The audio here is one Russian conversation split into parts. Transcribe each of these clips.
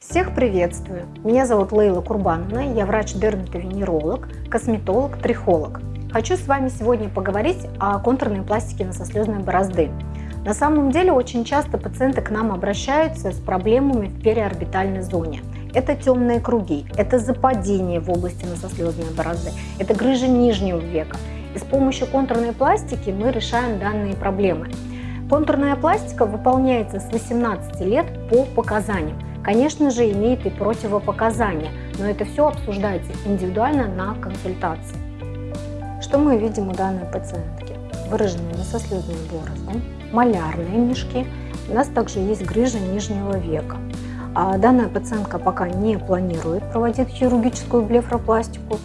Всех приветствую! Меня зовут Лейла Курбановна, я врач-дерматовенеролог, косметолог, трихолог. Хочу с вами сегодня поговорить о контурной пластике носослезной борозды. На самом деле очень часто пациенты к нам обращаются с проблемами в периорбитальной зоне. Это темные круги, это западение в области носослезной борозды, это грыжа нижнего века. И с помощью контурной пластики мы решаем данные проблемы. Контурная пластика выполняется с 18 лет по показаниям. Конечно же, имеет и противопоказания, но это все обсуждается индивидуально на консультации. Что мы видим у данной пациентки? Выраженные носослезные борозды, малярные мешки. У нас также есть грыжа нижнего века. А данная пациентка пока не планирует проводить хирургическую блефропластику.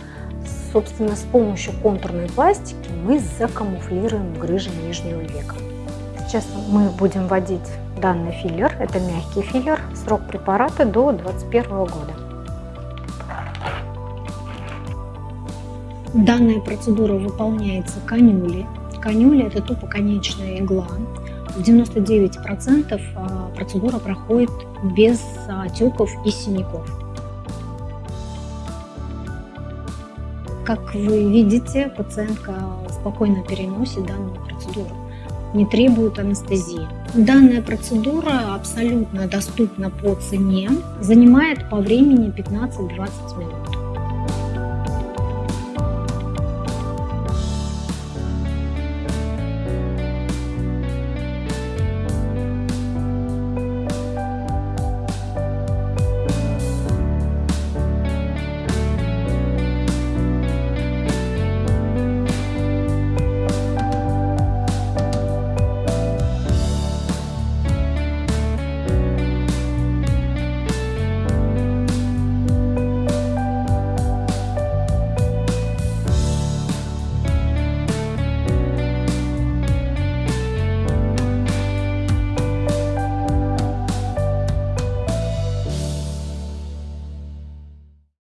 Собственно, с помощью контурной пластики мы закамуфлируем грыжи нижнего века. Сейчас мы будем вводить данный филлер. Это мягкий филлер. Срок препарата до 2021 года. Данная процедура выполняется канюли. Канюля – это тупоконечная игла. В 99% а, процедура проходит без отеков и синяков. Как вы видите, пациентка спокойно переносит данную процедуру не требует анестезии. Данная процедура абсолютно доступна по цене, занимает по времени 15-20 минут.